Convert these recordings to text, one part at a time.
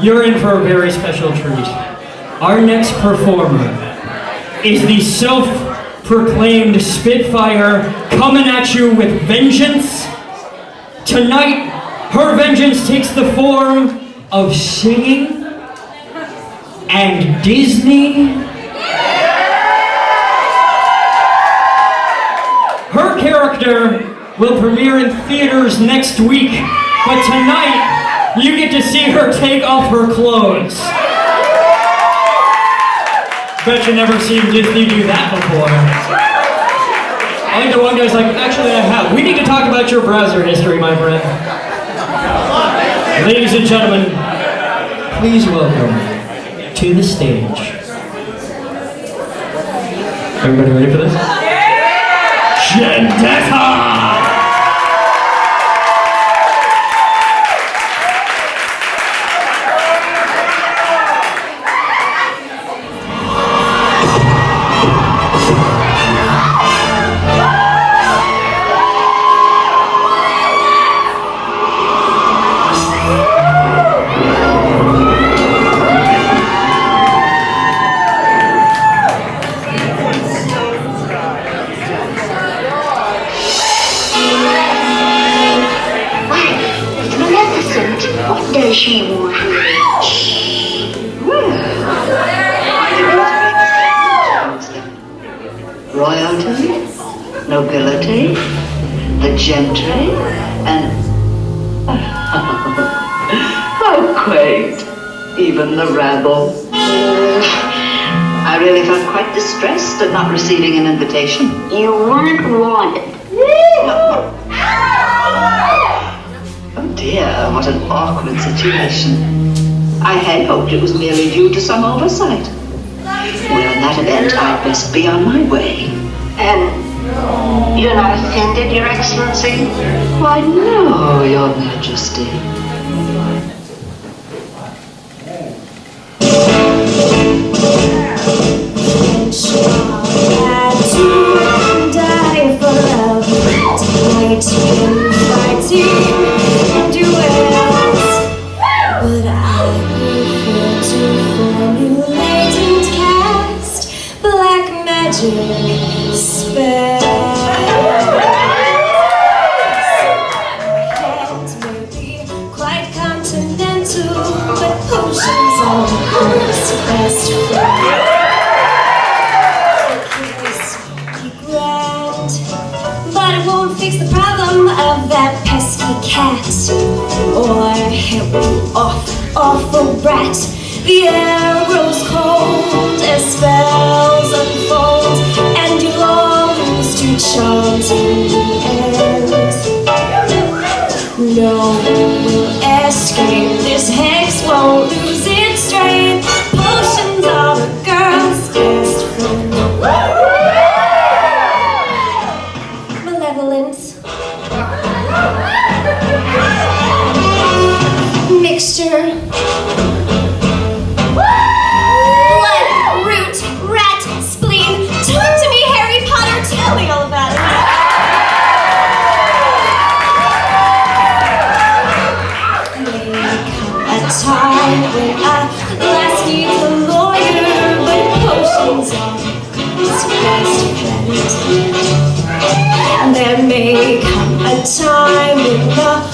you're in for a very special treat. Our next performer is the self-proclaimed Spitfire coming at you with vengeance. Tonight, her vengeance takes the form of singing and Disney. Her character will premiere in theaters next week, but tonight you get to see her take off her clothes. Bet you never seen Disney do that before. I think the one guy's like, actually I have. We need to talk about your browser history, my friend. Ladies and gentlemen, please welcome to the stage. Everybody ready for this? Gendetta! She royalty, nobility, the gentry, and how quaint, even the rabble. I really felt quite distressed at not receiving an invitation. You weren't wanted. What an awkward situation. I had hoped it was merely due to some oversight. Well, in that event, I'd best be on my way. And you're not offended, Your Excellency? Why, no, Your Majesty. Or help you off, awful brat. The air grows cold as spells Mixture. Blood, root, rat, spleen. Talk to me, Harry Potter. Tell me all about it. a time when I last need a lawyer, but potions are. And there may come a time when the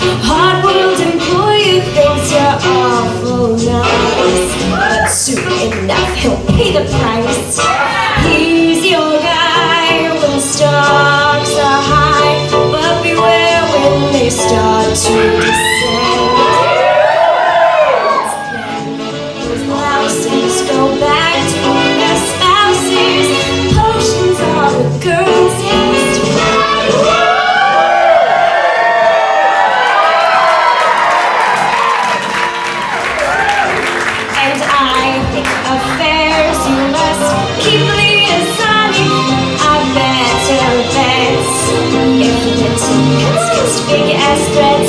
It's just big as thread.